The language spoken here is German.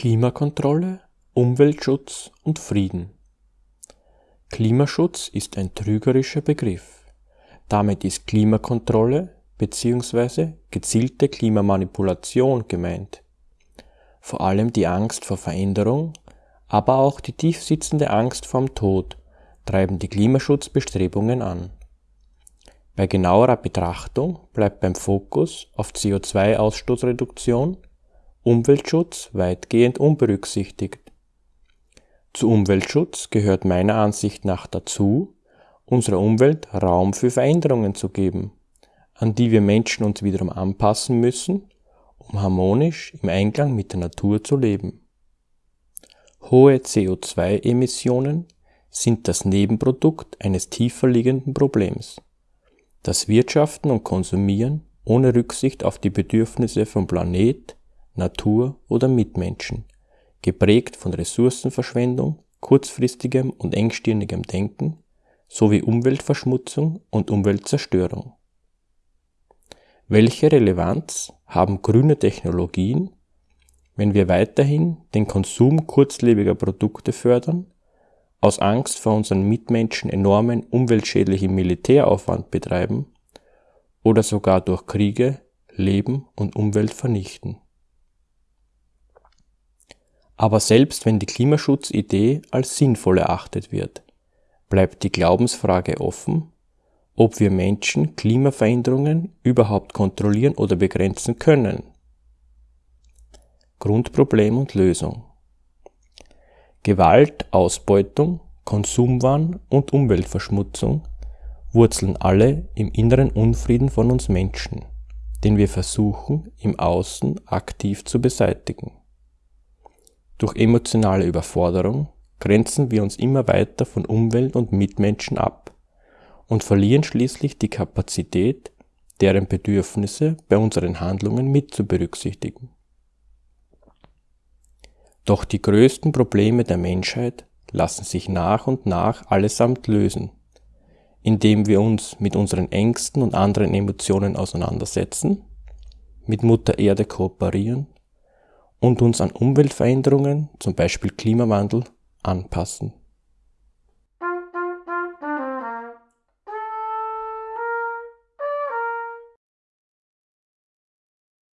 Klimakontrolle, Umweltschutz und Frieden Klimaschutz ist ein trügerischer Begriff. Damit ist Klimakontrolle bzw. gezielte Klimamanipulation gemeint. Vor allem die Angst vor Veränderung, aber auch die tiefsitzende Angst vorm Tod treiben die Klimaschutzbestrebungen an. Bei genauerer Betrachtung bleibt beim Fokus auf CO2-Ausstoßreduktion Umweltschutz weitgehend unberücksichtigt. Zu Umweltschutz gehört meiner Ansicht nach dazu, unserer Umwelt Raum für Veränderungen zu geben, an die wir Menschen uns wiederum anpassen müssen, um harmonisch im Einklang mit der Natur zu leben. Hohe CO2-Emissionen sind das Nebenprodukt eines tiefer liegenden Problems. Das Wirtschaften und Konsumieren ohne Rücksicht auf die Bedürfnisse von Planet, Natur oder Mitmenschen, geprägt von Ressourcenverschwendung, kurzfristigem und engstirnigem Denken sowie Umweltverschmutzung und Umweltzerstörung. Welche Relevanz haben grüne Technologien, wenn wir weiterhin den Konsum kurzlebiger Produkte fördern, aus Angst vor unseren Mitmenschen enormen umweltschädlichen Militäraufwand betreiben oder sogar durch Kriege Leben und Umwelt vernichten? Aber selbst wenn die Klimaschutzidee als sinnvoll erachtet wird, bleibt die Glaubensfrage offen, ob wir Menschen Klimaveränderungen überhaupt kontrollieren oder begrenzen können. Grundproblem und Lösung Gewalt, Ausbeutung, Konsumwahn und Umweltverschmutzung wurzeln alle im inneren Unfrieden von uns Menschen, den wir versuchen im Außen aktiv zu beseitigen. Durch emotionale Überforderung grenzen wir uns immer weiter von Umwelt und Mitmenschen ab und verlieren schließlich die Kapazität, deren Bedürfnisse bei unseren Handlungen mit zu berücksichtigen. Doch die größten Probleme der Menschheit lassen sich nach und nach allesamt lösen, indem wir uns mit unseren Ängsten und anderen Emotionen auseinandersetzen, mit Mutter Erde kooperieren und uns an Umweltveränderungen, zum Beispiel Klimawandel, anpassen